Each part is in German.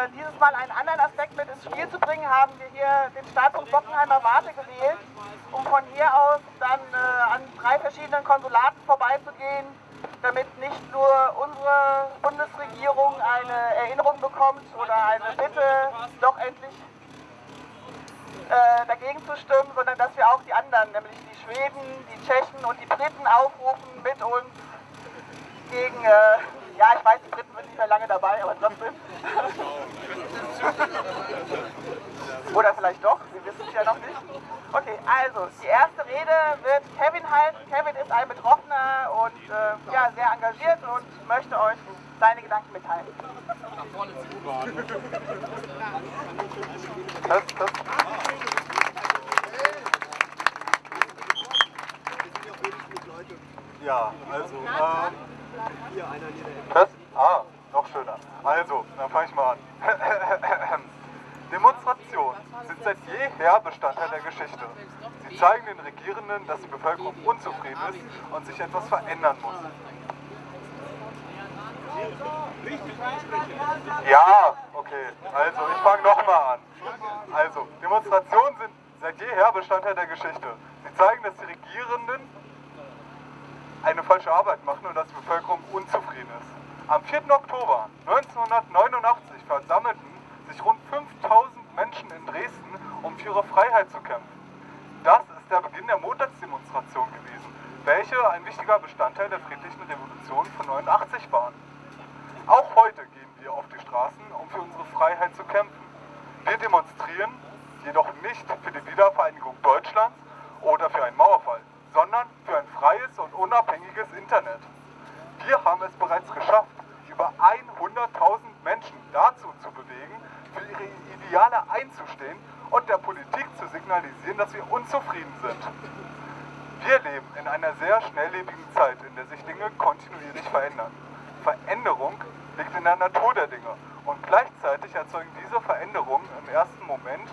äh, dieses Mal einen anderen Aspekt mit ins Spiel zu bringen, haben wir hier den Startpunkt Bockenheimer Warte gewählt, um von hier aus dann äh, an drei verschiedenen Konsulaten vorbeizugehen, damit nicht nur unsere Bundesregierung eine Erinnerung bekommt oder eine Bitte, doch endlich äh, dagegen zu stimmen, sondern dass wir auch die anderen, nämlich die Schweden, die Tschechen und die Briten aufrufen, mit uns gegen, äh, ja, ich weiß, die Briten sind nicht mehr lange dabei, aber trotzdem. Oder vielleicht doch, wir wissen es ja noch nicht. Okay, also, die erste Rede wird Kevin halten. Kevin ist ein Betroffener und äh, ja, sehr engagiert und möchte euch seine Gedanken mitteilen. Das, das. Ja, also, äh, das, ah, noch schöner. Also, dann fange ich mal an. Demonstrationen sind seit jeher Bestandteil der Geschichte. Sie zeigen den Regierenden, dass die Bevölkerung unzufrieden ist und sich etwas verändern muss. Ja, okay. Also, ich fange nochmal an. Also, Demonstrationen sind seit jeher Bestandteil der Geschichte. Sie zeigen, dass die Regierenden eine falsche Arbeit machen und dass die Bevölkerung unzufrieden ist. Am 4. Oktober 1989 versammelten sich rund 5000 Menschen in Dresden, um für ihre Freiheit zu kämpfen. Das ist der Beginn der Montagsdemonstration gewesen, welche ein wichtiger Bestandteil der friedlichen Revolution von 89 waren. Auch heute gehen wir auf die Straßen, um für unsere Freiheit zu kämpfen. Wir demonstrieren jedoch nicht für die Wiedervereinigung Deutschlands oder für einen Mauerfall, sondern für ein freies und unabhängiges Internet. Wir haben es bereits geschafft, über 100.000 Menschen dazu zu bewegen, für ihre Ideale einzustehen und der Politik zu signalisieren, dass wir unzufrieden sind. Wir leben in einer sehr schnelllebigen Zeit, in der sich Dinge kontinuierlich verändern. Veränderung liegt in der Natur der Dinge und gleichzeitig erzeugen diese Veränderungen im ersten Moment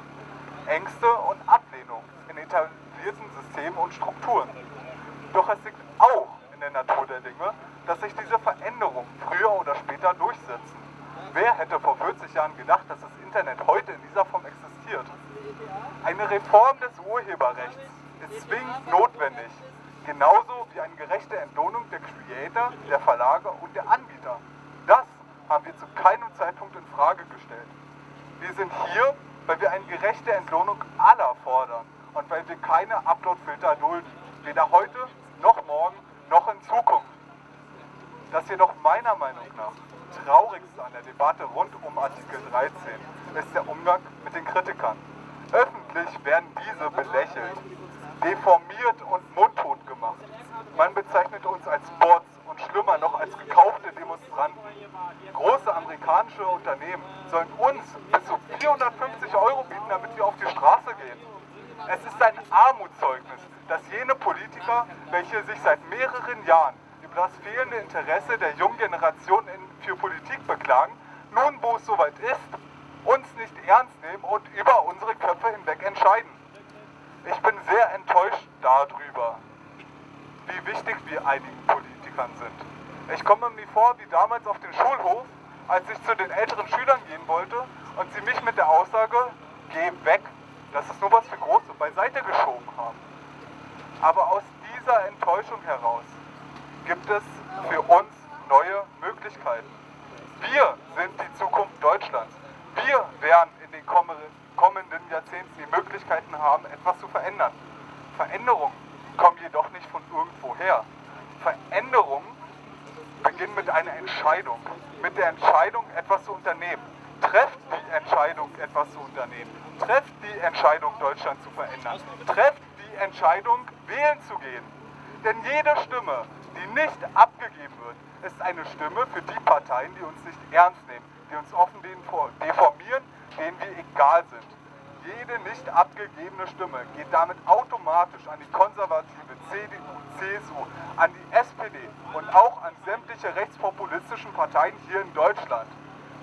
Ängste und Ablehnung in etablierten Systemen und Strukturen. Doch es liegt auch in der Natur der Dinge, dass sich diese Veränderungen früher oder später durchsetzen. Wer hätte vor 40 Jahren gedacht, dass das Internet heute in dieser Form existiert? Eine Reform des Urheberrechts ist zwingend notwendig, genauso wie eine gerechte Entlohnung der Creator, der Verlage und der Anbieter. Das haben wir zu keinem Zeitpunkt in Frage gestellt. Wir sind hier, weil wir eine gerechte Entlohnung aller fordern und weil wir keine Uploadfilter dulden, weder heute noch morgen noch in Zukunft. Das jedoch meiner Meinung nach Traurigste an der Debatte rund um Artikel 13 ist der Umgang mit den Kritikern. Öffentlich werden diese belächelt, deformiert und mundtot gemacht. Man bezeichnet uns als Bots und schlimmer noch als gekaufte Demonstranten. Große amerikanische Unternehmen sollen uns bis zu 450 Euro bieten, damit wir auf die Straße gehen. Es ist ein Armutszeugnis, dass jene Politiker, welche sich seit mehreren Jahren über das fehlende Interesse der jungen Generation für Politik beklagen, nun, wo es soweit ist, uns nicht ernst nehmen und über unsere Köpfe hinweg entscheiden. Ich bin sehr enttäuscht darüber, wie wichtig wir einigen Politikern sind. Ich komme mir vor wie damals auf dem Schulhof, als ich zu den älteren Schülern gehen wollte und sie mich mit der Aussage, geh weg, das ist nur was für Große, beiseite geschoben haben. Aber aus dieser Enttäuschung heraus gibt es für uns neue Möglichkeiten. Wir sind die Zukunft Deutschlands. Wir werden in den kommenden Jahrzehnten die Möglichkeiten haben, etwas zu verändern. Veränderungen kommen jedoch nicht von irgendwoher. Veränderungen beginnen mit einer Entscheidung. Mit der Entscheidung, etwas zu unternehmen. Trefft die Entscheidung, etwas zu unternehmen. Trefft die Entscheidung, Deutschland zu verändern. Trefft die Entscheidung, wählen zu gehen. Denn jede Stimme, die nicht abgegeben wird, ist eine Stimme für die Parteien, die uns nicht ernst nehmen, die uns offen deformieren, denen wir egal sind. Jede nicht abgegebene Stimme geht damit automatisch an die konservative CDU, CSU, an die SPD und auch an sämtliche rechtspopulistischen Parteien hier in Deutschland.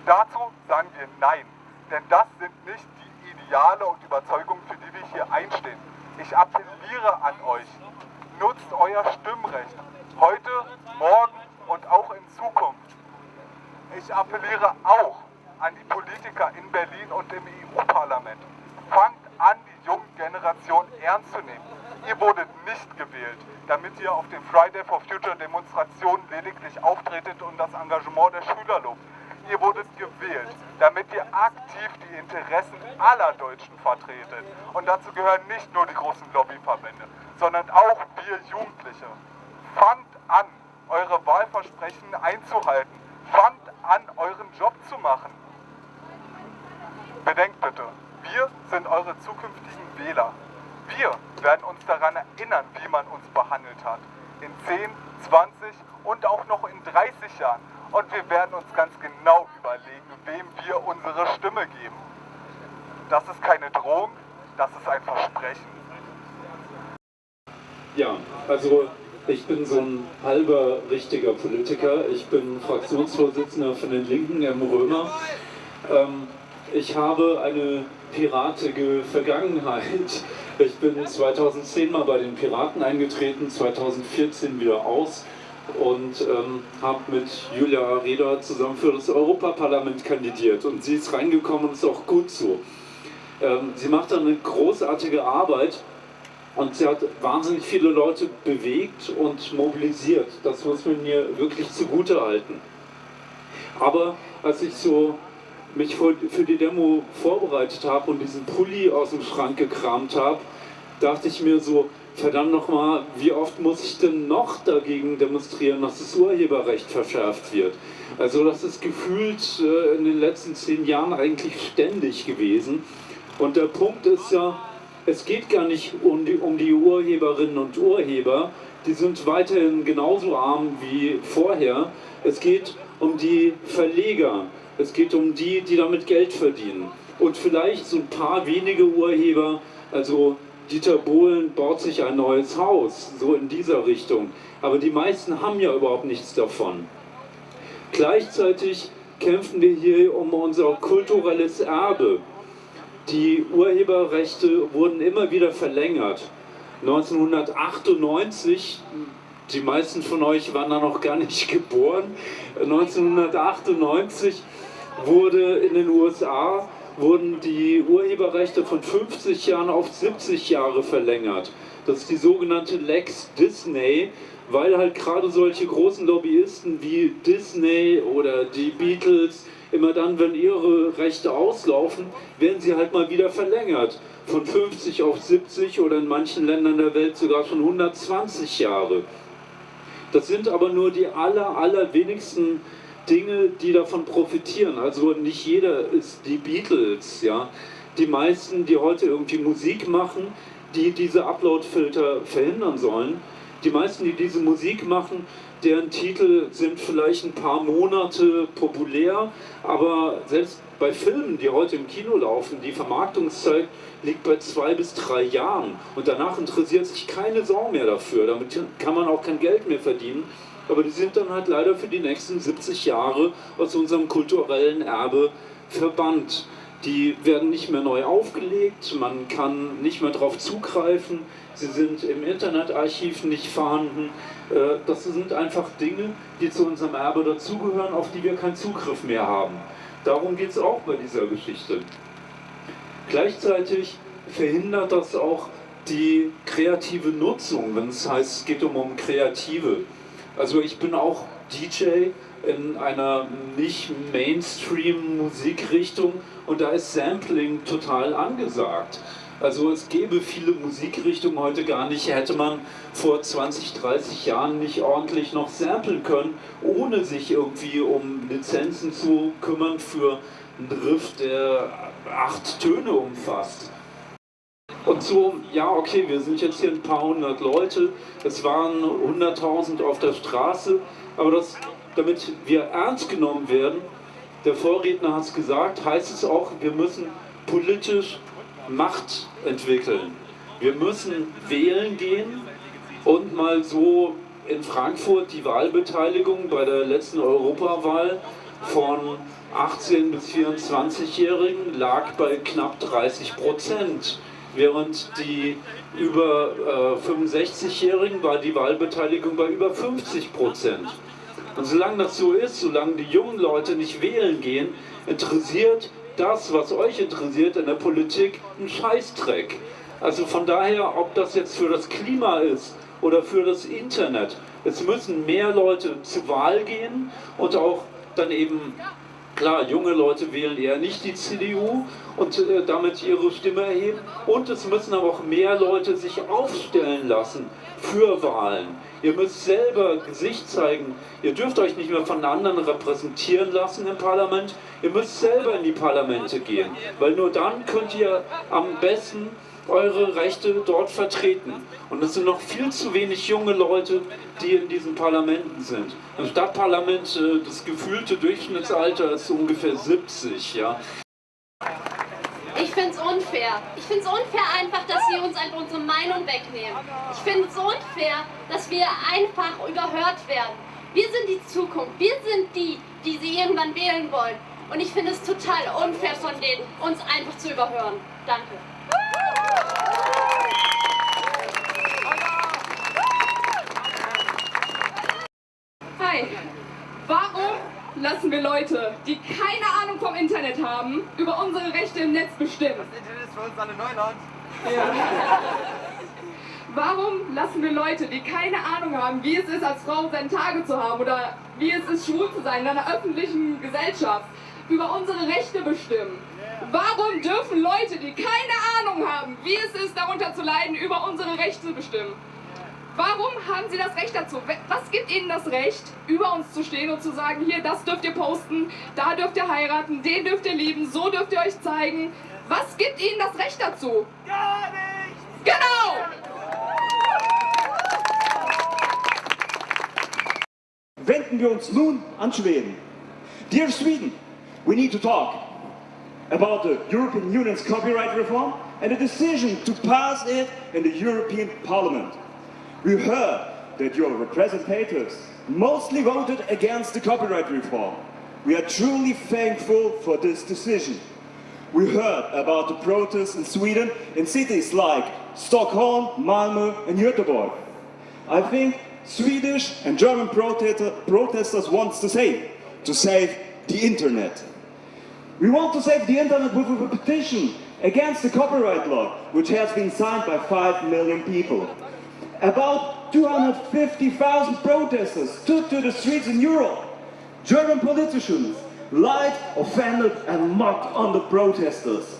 Dazu sagen wir Nein, denn das sind nicht die Ideale und Überzeugungen, für die wir hier einstehen. Ich appelliere an euch, nutzt euer Stimmrecht, heute, morgen und auch in Zukunft. Ich appelliere auch an die Politiker in Berlin und im EU-Parlament. Fangt an, die junge Generation ernst zu nehmen. Ihr wurdet nicht gewählt, damit ihr auf den Friday for Future Demonstrationen lediglich auftretet und das Engagement der Schüler lobt. Ihr wurdet gewählt, damit ihr aktiv die Interessen aller Deutschen vertretet. Und dazu gehören nicht nur die großen Lobbyverbände, sondern auch wir Jugendliche. Fangt an, eure Wahlversprechen einzuhalten. Fangt an, euren Job zu machen. Bedenkt bitte, wir sind eure zukünftigen Wähler. Wir werden uns daran erinnern, wie man uns behandelt hat. In 10, 20 und auch noch in 30 Jahren. Und wir werden uns ganz genau überlegen, wem wir unsere Stimme geben. Das ist keine Drohung, das ist ein Versprechen. Ja, also ich bin so ein halber richtiger Politiker. Ich bin Fraktionsvorsitzender von den Linken im Römer. Ähm, ich habe eine piratige Vergangenheit. Ich bin 2010 mal bei den Piraten eingetreten, 2014 wieder aus und ähm, habe mit Julia Reda zusammen für das Europaparlament kandidiert und sie ist reingekommen und ist auch gut so. Ähm, sie macht da eine großartige Arbeit und sie hat wahnsinnig viele Leute bewegt und mobilisiert. Das muss man mir wirklich zugute halten. Aber als ich so mich für die Demo vorbereitet habe und diesen Pulli aus dem Schrank gekramt habe, dachte ich mir so, verdammt nochmal, wie oft muss ich denn noch dagegen demonstrieren, dass das Urheberrecht verschärft wird? Also das ist gefühlt äh, in den letzten zehn Jahren eigentlich ständig gewesen. Und der Punkt ist ja, es geht gar nicht um die, um die Urheberinnen und Urheber, die sind weiterhin genauso arm wie vorher. Es geht um die Verleger, es geht um die, die damit Geld verdienen. Und vielleicht so ein paar wenige Urheber, also Dieter Bohlen baut sich ein neues Haus, so in dieser Richtung. Aber die meisten haben ja überhaupt nichts davon. Gleichzeitig kämpfen wir hier um unser kulturelles Erbe. Die Urheberrechte wurden immer wieder verlängert. 1998, die meisten von euch waren da noch gar nicht geboren, 1998 wurde in den USA wurden die Urheberrechte von 50 Jahren auf 70 Jahre verlängert. Das ist die sogenannte Lex Disney, weil halt gerade solche großen Lobbyisten wie Disney oder die Beatles immer dann, wenn ihre Rechte auslaufen, werden sie halt mal wieder verlängert. Von 50 auf 70 oder in manchen Ländern der Welt sogar schon 120 Jahre. Das sind aber nur die aller, allerwenigsten Dinge, die davon profitieren. Also nicht jeder ist die Beatles, ja. Die meisten, die heute irgendwie Musik machen, die diese Upload-Filter verhindern sollen, die meisten, die diese Musik machen, deren Titel sind vielleicht ein paar Monate populär, aber selbst bei Filmen, die heute im Kino laufen, die Vermarktungszeit liegt bei zwei bis drei Jahren und danach interessiert sich keine Sau mehr dafür. Damit kann man auch kein Geld mehr verdienen aber die sind dann halt leider für die nächsten 70 Jahre aus unserem kulturellen Erbe verbannt. Die werden nicht mehr neu aufgelegt, man kann nicht mehr darauf zugreifen, sie sind im Internetarchiv nicht vorhanden. Äh, das sind einfach Dinge, die zu unserem Erbe dazugehören, auf die wir keinen Zugriff mehr haben. Darum geht es auch bei dieser Geschichte. Gleichzeitig verhindert das auch die kreative Nutzung, wenn es heißt, es geht um, um Kreative. Also ich bin auch DJ in einer nicht Mainstream-Musikrichtung und da ist Sampling total angesagt. Also es gäbe viele Musikrichtungen heute gar nicht, hätte man vor 20, 30 Jahren nicht ordentlich noch samplen können, ohne sich irgendwie um Lizenzen zu kümmern für einen Riff, der acht Töne umfasst. Und so, ja, okay, wir sind jetzt hier ein paar hundert Leute, es waren hunderttausend auf der Straße, aber das, damit wir ernst genommen werden, der Vorredner hat es gesagt, heißt es auch, wir müssen politisch Macht entwickeln. Wir müssen wählen gehen und mal so in Frankfurt die Wahlbeteiligung bei der letzten Europawahl von 18- bis 24-Jährigen lag bei knapp 30 Prozent während die über äh, 65-Jährigen war die Wahlbeteiligung bei über 50 Prozent. Und solange das so ist, solange die jungen Leute nicht wählen gehen, interessiert das, was euch interessiert in der Politik, ein Scheißdreck. Also von daher, ob das jetzt für das Klima ist oder für das Internet, es müssen mehr Leute zur Wahl gehen und auch dann eben Klar, junge Leute wählen eher nicht die CDU und äh, damit ihre Stimme erheben. Und es müssen aber auch mehr Leute sich aufstellen lassen für Wahlen. Ihr müsst selber Gesicht zeigen. Ihr dürft euch nicht mehr von anderen repräsentieren lassen im Parlament. Ihr müsst selber in die Parlamente gehen, weil nur dann könnt ihr am besten eure Rechte dort vertreten. Und es sind noch viel zu wenig junge Leute, die in diesen Parlamenten sind. Im Stadtparlament, äh, das gefühlte Durchschnittsalter ist ungefähr 70. Ja. Ich finde es unfair. Ich finde es unfair einfach, dass sie uns einfach unsere Meinung wegnehmen. Ich finde es unfair, dass wir einfach überhört werden. Wir sind die Zukunft. Wir sind die, die sie irgendwann wählen wollen. Und ich finde es total unfair von denen, uns einfach zu überhören. Danke. Lassen wir Leute, die keine Ahnung vom Internet haben, über unsere Rechte im Netz bestimmen? Das Internet ist für uns alle Neuland. Ja. Warum lassen wir Leute, die keine Ahnung haben, wie es ist, als Frau seine Tage zu haben oder wie es ist, schwul zu sein in einer öffentlichen Gesellschaft, über unsere Rechte bestimmen? Warum dürfen Leute, die keine Ahnung haben, wie es ist, darunter zu leiden, über unsere Rechte bestimmen? Warum haben sie das Recht dazu? Was gibt ihnen das Recht, über uns zu stehen und zu sagen, hier, das dürft ihr posten, da dürft ihr heiraten, den dürft ihr lieben, so dürft ihr euch zeigen? Was gibt ihnen das Recht dazu? Gar nichts! Genau! Wenden wir uns nun an Schweden. Dear Sweden, we need to talk about the European Union's copyright reform and the decision to pass it in the European Parliament. We heard that your representatives mostly voted against the copyright reform. We are truly thankful for this decision. We heard about the protests in Sweden in cities like Stockholm, Malmö and Göteborg. I think Swedish and German protesters want to say, to save the internet. We want to save the internet with a petition against the copyright law, which has been signed by 5 million people. About 250,000 protesters took to the streets in Europe. German politicians lied, offended and mocked on the protesters.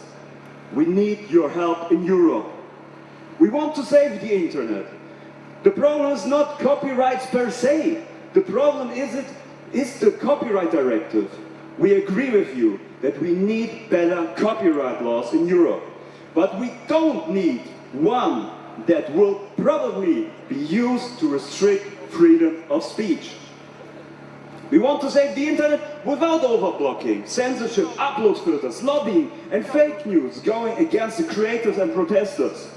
We need your help in Europe. We want to save the internet. The problem is not copyrights per se. The problem is, it, is the copyright directive. We agree with you that we need better copyright laws in Europe. But we don't need one that will probably be used to restrict freedom of speech. We want to save the internet without overblocking, censorship, upload filters, lobbying and fake news going against the creators and protesters.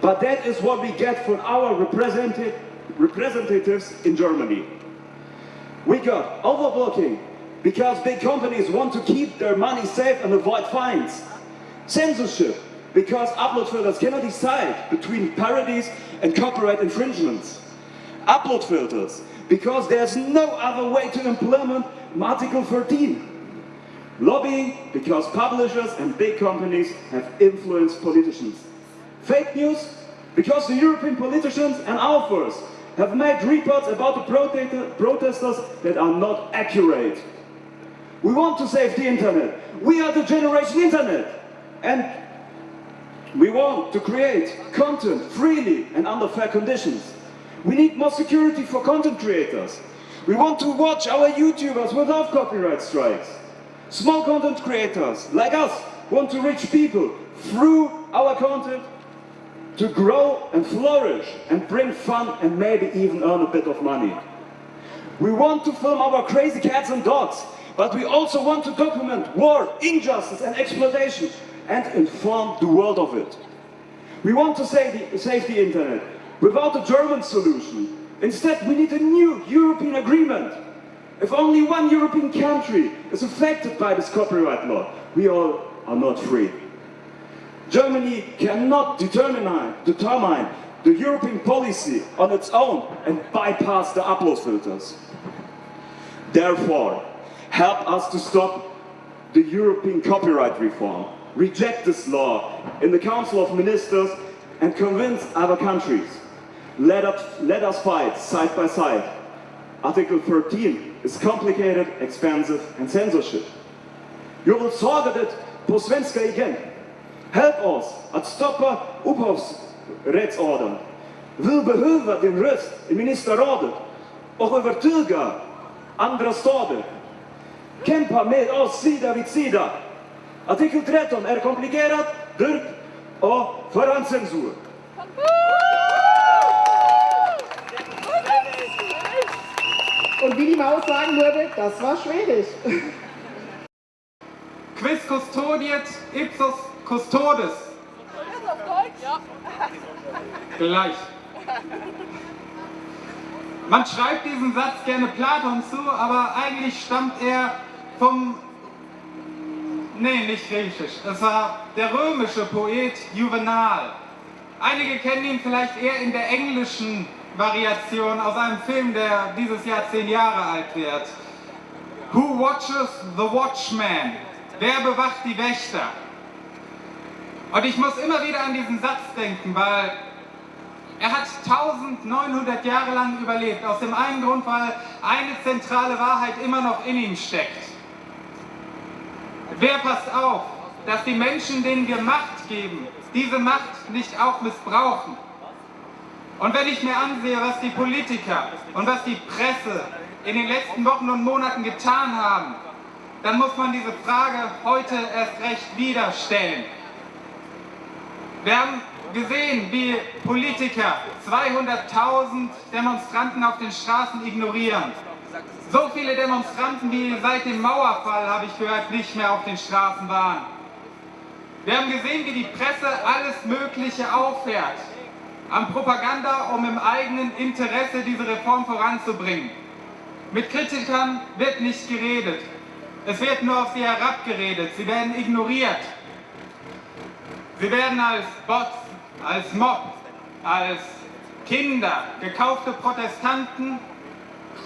But that is what we get from our representative, representatives in Germany. We got overblocking because big companies want to keep their money safe and avoid fines. Censorship because upload filters cannot decide between parodies and copyright infringements. Upload filters because there's no other way to implement Article 13. Lobbying because publishers and big companies have influenced politicians. Fake news because the European politicians and authors have made reports about the protesters that are not accurate. We want to save the internet. We are the generation internet. And we want to create content freely and under fair conditions. We need more security for content creators. We want to watch our YouTubers without copyright strikes. Small content creators, like us, want to reach people through our content to grow and flourish and bring fun and maybe even earn a bit of money. We want to film our crazy cats and dogs, but we also want to document war, injustice and exploitation and inform the world of it. We want to save the, save the internet without a German solution. Instead, we need a new European agreement. If only one European country is affected by this copyright law, we all are not free. Germany cannot determine, determine the European policy on its own and bypass the upload filters. Therefore, help us to stop the European copyright reform, reject this law in the Council of Ministers and convince other countries. Let us, let us fight side by side. Article 13 is complicated, expensive and censorship. You will solve it på svenska igen. Help us att stoppa upphovsrättsordern. Vi behöver din röst i ministerrådet och övertyga andra stater. Kämpa med oss sida vid sida. Artikel 13 är komplicerat, dyrt och förhandscensur. Und wie die Maus sagen würde, das war schwedisch. Quis custodiet ipsos custodes. Gleich. Man schreibt diesen Satz gerne Platon zu, aber eigentlich stammt er vom... Nee, nicht griechisch. Es war der römische Poet Juvenal. Einige kennen ihn vielleicht eher in der englischen Variation aus einem Film, der dieses Jahr zehn Jahre alt wird. Who watches the watchman? Wer bewacht die Wächter? Und ich muss immer wieder an diesen Satz denken, weil er hat 1900 Jahre lang überlebt. Aus dem einen Grund, weil eine zentrale Wahrheit immer noch in ihm steckt. Wer passt auf, dass die Menschen, denen wir Macht geben, diese Macht nicht auch missbrauchen? Und wenn ich mir ansehe, was die Politiker und was die Presse in den letzten Wochen und Monaten getan haben, dann muss man diese Frage heute erst recht wieder stellen. Wir haben gesehen, wie Politiker 200.000 Demonstranten auf den Straßen ignorieren. So viele Demonstranten wie seit dem Mauerfall, habe ich gehört, nicht mehr auf den Straßen waren. Wir haben gesehen, wie die Presse alles Mögliche auffährt an Propaganda, um im eigenen Interesse diese Reform voranzubringen. Mit Kritikern wird nicht geredet. Es wird nur auf sie herabgeredet. Sie werden ignoriert. Sie werden als Bots, als Mob, als Kinder, gekaufte Protestanten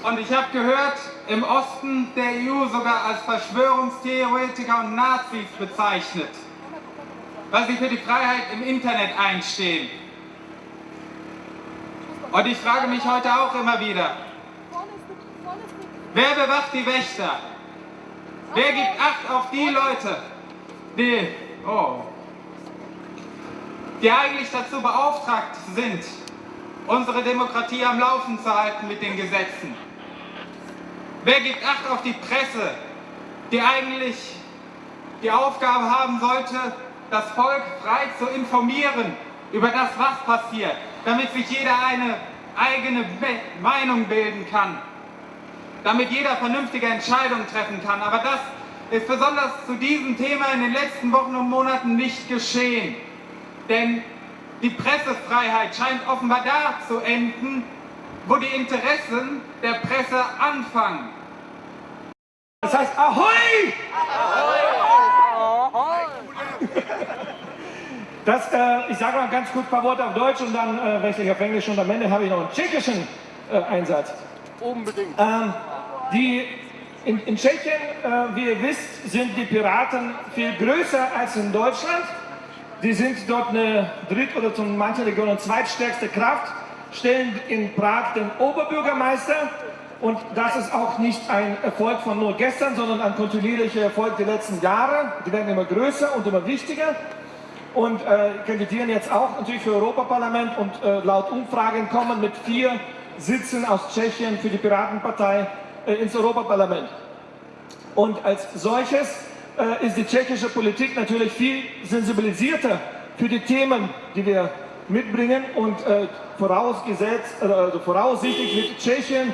und ich habe gehört, im Osten der EU sogar als Verschwörungstheoretiker und Nazis bezeichnet, weil sie für die Freiheit im Internet einstehen. Und ich frage mich heute auch immer wieder, wer bewacht die Wächter? Wer gibt Acht auf die Leute, die, oh, die eigentlich dazu beauftragt sind, unsere Demokratie am Laufen zu halten mit den Gesetzen? Wer gibt Acht auf die Presse, die eigentlich die Aufgabe haben sollte, das Volk frei zu informieren über das, was passiert, damit sich jeder eine eigene Meinung bilden kann, damit jeder vernünftige Entscheidungen treffen kann. Aber das ist besonders zu diesem Thema in den letzten Wochen und Monaten nicht geschehen. Denn die Pressefreiheit scheint offenbar da zu enden, wo die Interessen der Presse anfangen. Das heißt Ahoi! Ahoi! Das, äh, ich sage mal ganz kurz ein paar Worte auf Deutsch und dann äh, wechsle ich auf Englisch und am Ende habe ich noch einen tschechischen äh, Einsatz. Unbedingt. Ähm, die, in, in Tschechien, äh, wie ihr wisst, sind die Piraten viel größer als in Deutschland. Die sind dort eine dritt- oder zum manchen Regionen zweitstärkste Kraft, stellen in Prag den Oberbürgermeister und das ist auch nicht ein Erfolg von nur gestern, sondern ein kontinuierlicher Erfolg der letzten Jahre. Die werden immer größer und immer wichtiger und äh, kandidieren jetzt auch natürlich für Europaparlament und äh, laut Umfragen kommen mit vier Sitzen aus Tschechien für die Piratenpartei äh, ins Europaparlament. Und als solches äh, ist die tschechische Politik natürlich viel sensibilisierter für die Themen, die wir mitbringen und äh, vorausgesetzt, also voraussichtlich mit Tschechien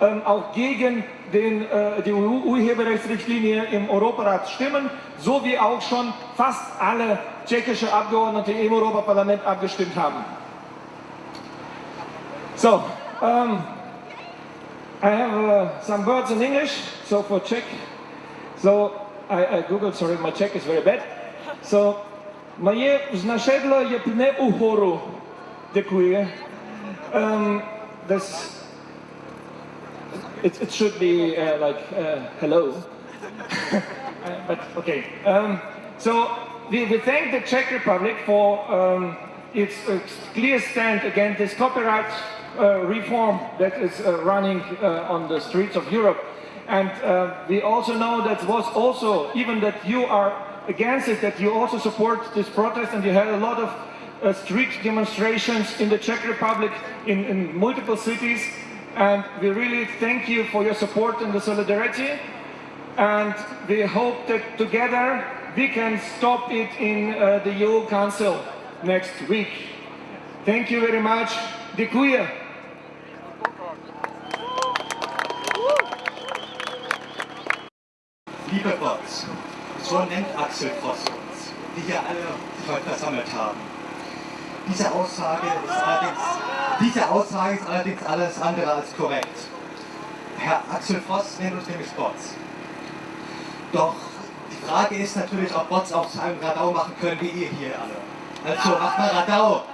ähm, auch gegen den, äh, die Urheberrechtsrichtlinie im Europarat stimmen, so wie auch schon fast alle tschechische Abgeordnete im Europaparlament abgestimmt haben. So, um, I have uh, some words in English, so for Czech. So, I, I googled, sorry, my Czech is very bad. So, moje znašedlo je pne uhoru. Děkuji. This it, it should be uh, like, uh, hello. but okay. Um, so we, we thank the Czech Republic for um, its uh, clear stand against this copyright uh, reform that is uh, running uh, on the streets of Europe. And uh, we also know that was also, even that you are against it, that you also support this protest and you had a lot of uh, street demonstrations in the Czech Republic in, in multiple cities. And we really thank you for your support and the solidarity. And we hope that together we can stop it in uh, the EU Council next week. Thank you very much. Dziękuję. Bots, so nennt Axel Voss uns, die hier alle heute versammelt haben. Diese Aussage, ist allerdings, diese Aussage ist allerdings alles andere als korrekt. Herr Axel Voss nennt uns nämlich Bots. Doch die Frage ist natürlich, ob Bots auch zu einem Radau machen können, wie ihr hier alle. Also macht mal Radau!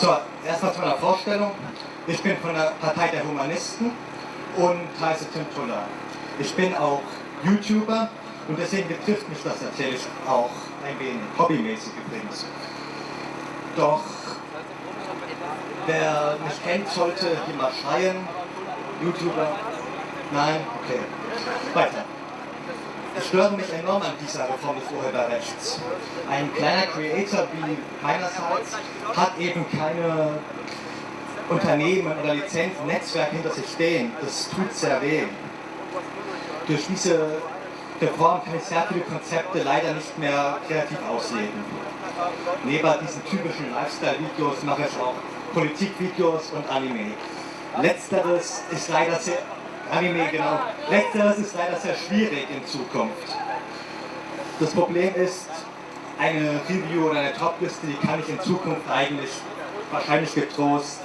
So, erstmal zu meiner Vorstellung. Ich bin von der Partei der Humanisten und heiße Tim Tuller. Ich bin auch YouTuber und deswegen betrifft mich das natürlich auch ein wenig, hobbymäßig übrigens. Doch wer mich kennt, sollte hier mal schreien. YouTuber? Nein? Okay. Weiter. Ich störe mich enorm an dieser Reform des Urheberrechts. Ein kleiner Creator wie meinerseits hat eben keine Unternehmen oder Lizenzen, Netzwerke hinter sich stehen. Das tut sehr weh. Durch diese Reform kann ich sehr viele Konzepte leider nicht mehr kreativ ausleben. Neben diesen typischen Lifestyle-Videos mache ich auch Politikvideos und Anime. Letzteres ist leider sehr Anime, genau. Letzteres ist leider sehr schwierig in Zukunft. Das Problem ist, eine Review oder eine Topliste, die kann ich in Zukunft eigentlich wahrscheinlich getrost,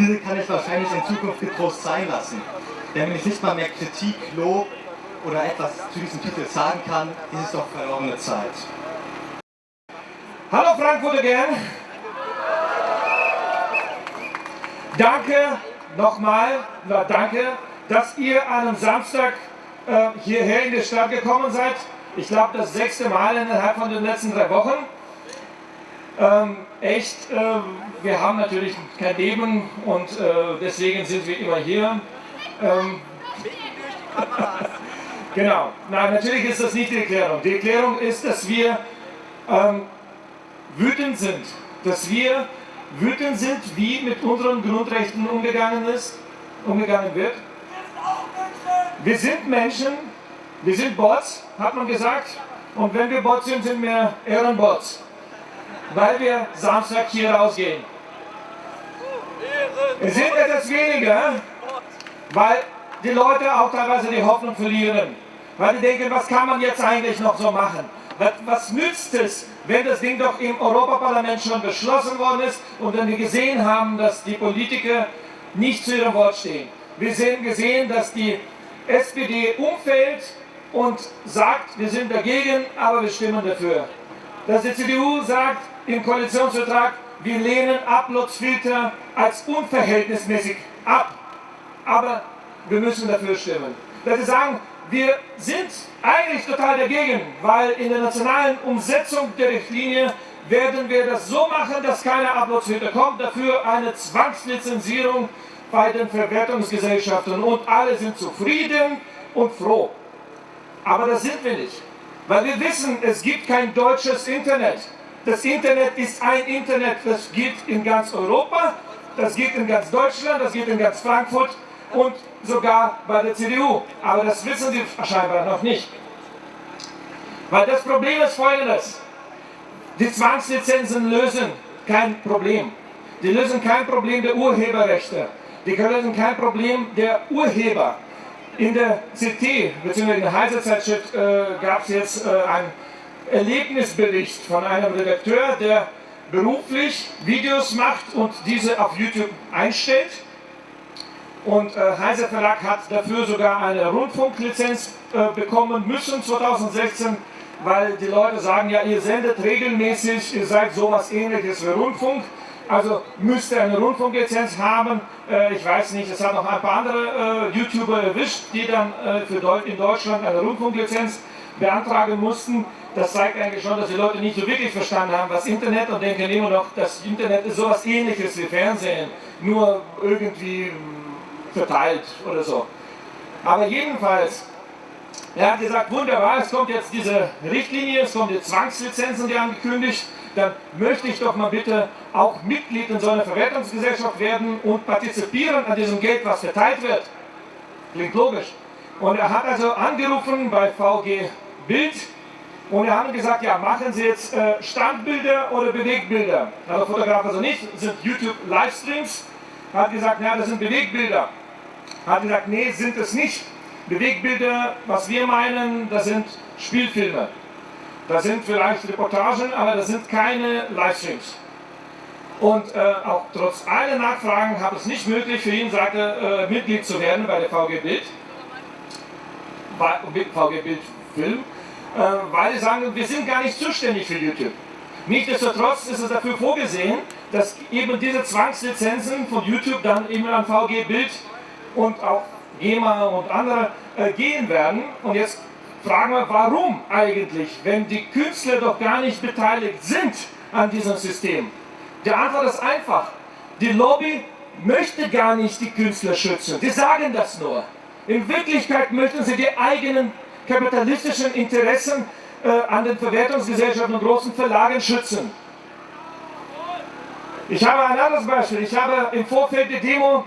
diese kann ich wahrscheinlich in Zukunft getrost sein lassen. Denn wenn ich nicht mal mehr Kritik, Lob oder etwas zu diesem Titel sagen kann, ist es doch verlorene Zeit. Hallo Frankfurt again. Danke nochmal, na, danke, dass ihr an einem Samstag äh, hierher in die Stadt gekommen seid. Ich glaube, das sechste Mal innerhalb von den letzten drei Wochen. Ähm, echt, äh, wir haben natürlich kein Leben und äh, deswegen sind wir immer hier. Ähm, genau, nein, natürlich ist das nicht die Erklärung. Die Erklärung ist, dass wir ähm, wütend sind, dass wir wütend sind, wie mit unseren Grundrechten umgegangen, ist, umgegangen wird. Wir sind Menschen, wir sind Bots, hat man gesagt. Und wenn wir Bots sind, sind wir Ehrenbots. Weil wir Samstag hier rausgehen. Es sind etwas weniger, weil die Leute auch teilweise die Hoffnung verlieren. Weil die denken, was kann man jetzt eigentlich noch so machen? Was, nützt es, wenn das Ding doch im Europaparlament schon beschlossen worden ist und wenn wir gesehen haben, dass die Politiker nicht zu ihrem Wort stehen. Wir sehen gesehen, dass die SPD umfällt und sagt, wir sind dagegen, aber wir stimmen dafür. Dass die CDU sagt im Koalitionsvertrag, wir lehnen Uploadsfilter als unverhältnismäßig ab, aber wir müssen dafür stimmen. Dass sie sagen, wir sind eigentlich total dagegen, weil in der nationalen Umsetzung der Richtlinie werden wir das so machen, dass keine Uploadsfilter kommt, dafür eine Zwangslizenzierung bei den Verwertungsgesellschaften und alle sind zufrieden und froh. Aber das sind wir nicht, weil wir wissen, es gibt kein deutsches Internet. Das Internet ist ein Internet, das geht in ganz Europa, das geht in ganz Deutschland, das geht in ganz Frankfurt und sogar bei der CDU. Aber das wissen Sie scheinbar noch nicht. Weil das Problem ist folgendes. Die Zwangslizenzen lösen kein Problem. Die lösen kein Problem der Urheberrechte. Die lösen kein Problem der Urheber. In der CT, bzw. in der Heise-Zeitschrift, äh, gab es jetzt äh, einen Erlebnisbericht von einem Redakteur, der beruflich Videos macht und diese auf YouTube einstellt. Und äh, Heise Verlag hat dafür sogar eine Rundfunklizenz äh, bekommen müssen 2016, weil die Leute sagen, ja, ihr sendet regelmäßig, ihr seid sowas ähnliches wie Rundfunk, also müsst ihr eine Rundfunklizenz haben. Äh, ich weiß nicht, es hat noch ein paar andere äh, YouTuber erwischt, die dann äh, für Deu in Deutschland eine Rundfunklizenz beantragen mussten. Das zeigt eigentlich schon, dass die Leute nicht so wirklich verstanden haben, was Internet und denken immer noch, das Internet ist sowas ähnliches wie Fernsehen, nur irgendwie hm, verteilt oder so. Aber jedenfalls, er hat gesagt, wunderbar, es kommt jetzt diese Richtlinie, es kommen die Zwangslizenzen, die angekündigt, dann möchte ich doch mal bitte auch Mitglied in so einer Verwertungsgesellschaft werden und partizipieren an diesem Geld, was verteilt wird. Klingt logisch. Und er hat also angerufen bei VG Bild und wir haben gesagt, ja, machen Sie jetzt äh, Standbilder oder Bewegbilder? Also Fotograf also nicht, sind YouTube-Livestreams. Hat gesagt, ja, das sind Bewegbilder. Hat gesagt, nee, sind es nicht. Bewegbilder, was wir meinen, das sind Spielfilme. Das sind vielleicht Reportagen, aber das sind keine Livestreams. Und äh, auch trotz aller Nachfragen habe es nicht möglich für ihn, sagte, äh, Mitglied zu werden bei der VG Bild. VG Bild Film. Äh, weil sie sagen, wir sind gar nicht zuständig für YouTube. Nichtsdestotrotz ist es dafür vorgesehen, dass eben diese Zwangslizenzen von YouTube dann eben an VG Bild und auch GEMA und andere äh, gehen werden. Und jetzt fragen wir, warum eigentlich, wenn die Künstler doch gar nicht beteiligt sind an diesem System? Die Antwort ist einfach. Die Lobby möchte gar nicht die Künstler schützen. Die sagen das nur. In Wirklichkeit möchten sie die eigenen kapitalistischen Interessen äh, an den Verwertungsgesellschaften und großen Verlagen schützen. Ich habe ein anderes Beispiel. Ich habe im Vorfeld der Demo,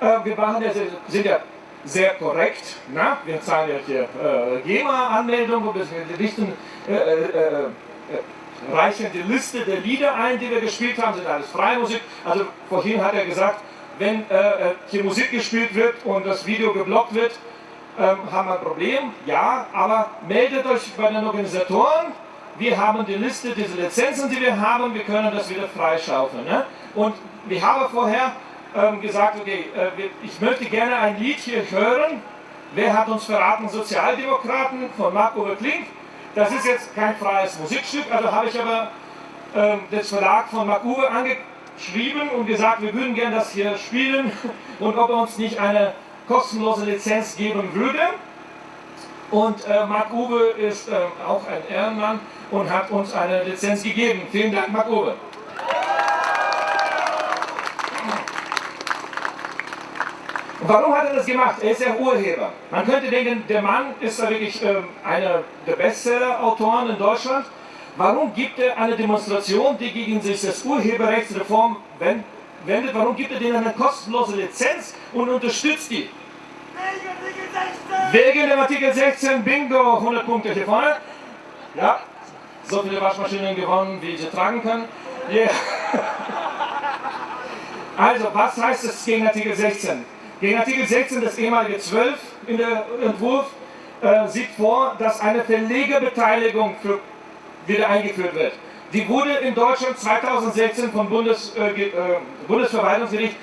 äh, wir waren ja, sind ja sehr korrekt, na? wir zahlen ja hier äh, GEMA-Anmeldung und wir richten, äh, äh, äh, reichen die Liste der Lieder ein, die wir gespielt haben, sind alles freie Musik. Also vorhin hat er gesagt, wenn hier Musik gespielt wird und das Video geblockt wird, ähm, haben wir ein Problem, ja, aber meldet euch bei den Organisatoren, wir haben die Liste dieser Lizenzen, die wir haben, wir können das wieder freischaufeln. Ne? Und wir haben vorher ähm, gesagt, okay, äh, ich möchte gerne ein Lied hier hören, wer hat uns verraten, Sozialdemokraten von Marc-Uwe Klink, das ist jetzt kein freies Musikstück, also habe ich aber ähm, das Verlag von Marc-Uwe angeschrieben und gesagt, wir würden gerne das hier spielen. Und ob er uns nicht eine kostenlose Lizenz geben würde. Und äh, Marc Uwe ist äh, auch ein Ehrenmann und hat uns eine Lizenz gegeben. Vielen Dank, Marc Uwe. Warum hat er das gemacht? Er ist ja Urheber. Man könnte denken, der Mann ist da wirklich äh, einer der Bestseller-Autoren in Deutschland. Warum gibt er eine Demonstration, die gegen sich das Urheberrechtsreform wendet? Wendet, warum gibt er denen eine kostenlose Lizenz und unterstützt die? Wegen dem Artikel 16, Bingo, 100 Punkte hier vorne. Ja, so viele Waschmaschinen gewonnen, wie sie tragen können. Yeah. Also, was heißt es gegen Artikel 16? Gegen Artikel 16, das ehemalige 12 in der Entwurf, äh, sieht vor, dass eine Verlegerbeteiligung für, wieder eingeführt wird. Die wurde in Deutschland 2016 vom Bundes, äh, äh, Bundesverwaltungsgericht,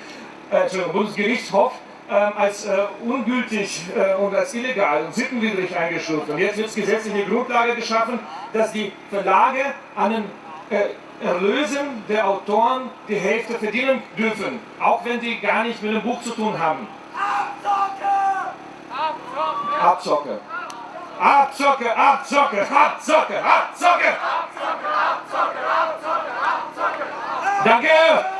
äh, Bundesgerichtshof ähm, als äh, ungültig äh, und als illegal und sittenwidrig eingestuft. Und jetzt wird gesetzliche Grundlage geschaffen, dass die Verlage an den äh, Erlösen der Autoren die Hälfte verdienen dürfen, auch wenn die gar nicht mit dem Buch zu tun haben. Abzocke! Abzocke! Abzocke! Abzocke, Abzocke, Abzocke, Abzocke! Abzocke, Abzocke, Abzocke, Abzocke! Danke!